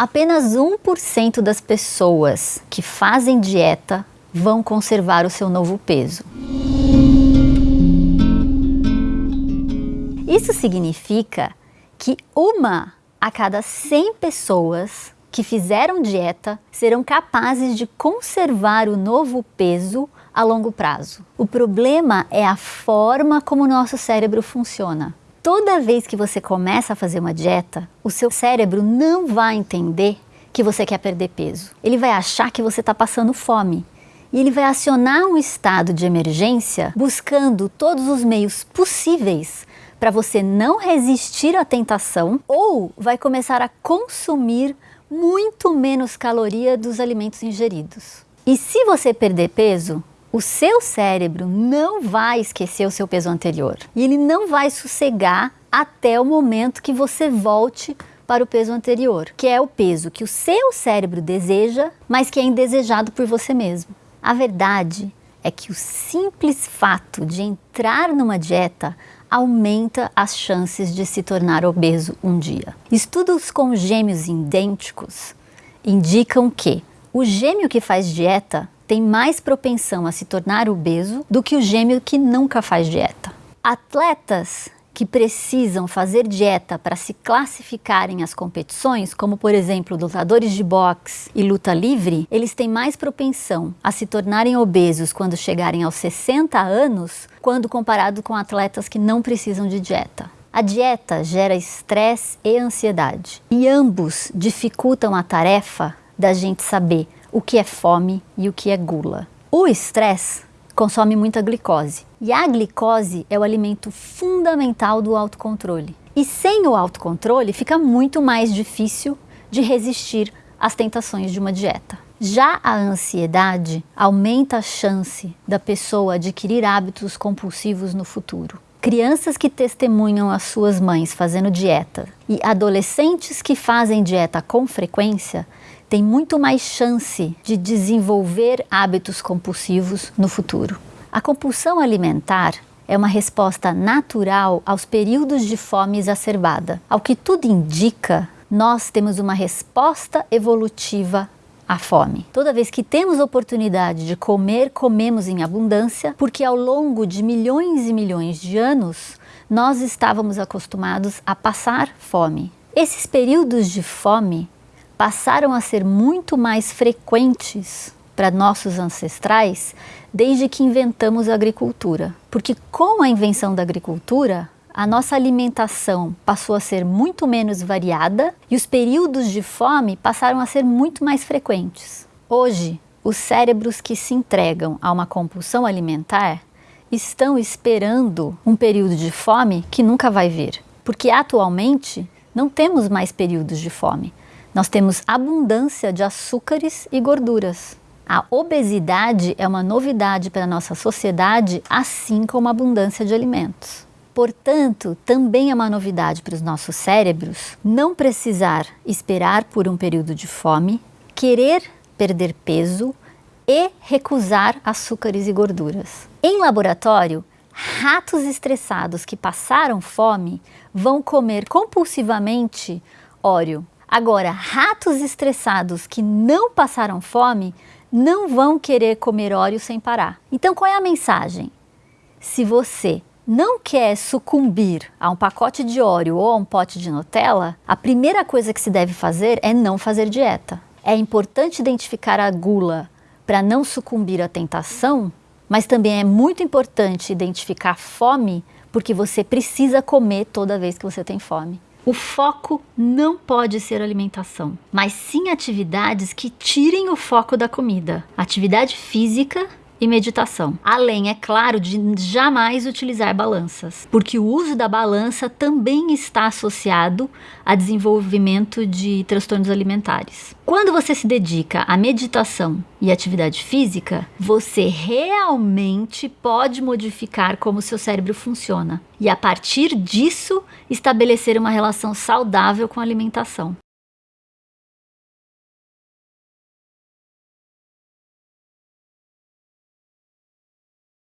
Apenas 1% das pessoas que fazem dieta vão conservar o seu novo peso. Isso significa que uma a cada 100 pessoas que fizeram dieta serão capazes de conservar o novo peso a longo prazo. O problema é a forma como o nosso cérebro funciona. Toda vez que você começa a fazer uma dieta, o seu cérebro não vai entender que você quer perder peso. Ele vai achar que você está passando fome. E ele vai acionar um estado de emergência buscando todos os meios possíveis para você não resistir à tentação ou vai começar a consumir muito menos caloria dos alimentos ingeridos. E se você perder peso, o seu cérebro não vai esquecer o seu peso anterior e ele não vai sossegar até o momento que você volte para o peso anterior, que é o peso que o seu cérebro deseja, mas que é indesejado por você mesmo. A verdade é que o simples fato de entrar numa dieta aumenta as chances de se tornar obeso um dia. Estudos com gêmeos idênticos indicam que o gêmeo que faz dieta tem mais propensão a se tornar obeso do que o gêmeo que nunca faz dieta. Atletas que precisam fazer dieta para se classificarem às competições, como por exemplo lutadores de boxe e luta livre, eles têm mais propensão a se tornarem obesos quando chegarem aos 60 anos, quando comparado com atletas que não precisam de dieta. A dieta gera estresse e ansiedade, e ambos dificultam a tarefa da gente saber o que é fome e o que é gula. O estresse consome muita glicose. E a glicose é o alimento fundamental do autocontrole. E sem o autocontrole fica muito mais difícil de resistir às tentações de uma dieta. Já a ansiedade aumenta a chance da pessoa adquirir hábitos compulsivos no futuro. Crianças que testemunham as suas mães fazendo dieta e adolescentes que fazem dieta com frequência tem muito mais chance de desenvolver hábitos compulsivos no futuro. A compulsão alimentar é uma resposta natural aos períodos de fome exacerbada. Ao que tudo indica, nós temos uma resposta evolutiva à fome. Toda vez que temos oportunidade de comer, comemos em abundância, porque ao longo de milhões e milhões de anos, nós estávamos acostumados a passar fome. Esses períodos de fome passaram a ser muito mais frequentes para nossos ancestrais desde que inventamos a agricultura. Porque com a invenção da agricultura, a nossa alimentação passou a ser muito menos variada e os períodos de fome passaram a ser muito mais frequentes. Hoje, os cérebros que se entregam a uma compulsão alimentar estão esperando um período de fome que nunca vai vir, porque atualmente não temos mais períodos de fome. Nós temos abundância de açúcares e gorduras. A obesidade é uma novidade para a nossa sociedade, assim como a abundância de alimentos. Portanto, também é uma novidade para os nossos cérebros não precisar esperar por um período de fome, querer perder peso e recusar açúcares e gorduras. Em laboratório, ratos estressados que passaram fome vão comer compulsivamente óleo, Agora, ratos estressados que não passaram fome não vão querer comer óleo sem parar. Então, qual é a mensagem? Se você não quer sucumbir a um pacote de óleo ou a um pote de Nutella, a primeira coisa que se deve fazer é não fazer dieta. É importante identificar a gula para não sucumbir à tentação, mas também é muito importante identificar a fome, porque você precisa comer toda vez que você tem fome. O foco não pode ser alimentação, mas sim atividades que tirem o foco da comida. Atividade física e meditação. Além, é claro, de jamais utilizar balanças, porque o uso da balança também está associado a desenvolvimento de transtornos alimentares. Quando você se dedica à meditação e atividade física, você realmente pode modificar como seu cérebro funciona e a partir disso estabelecer uma relação saudável com a alimentação.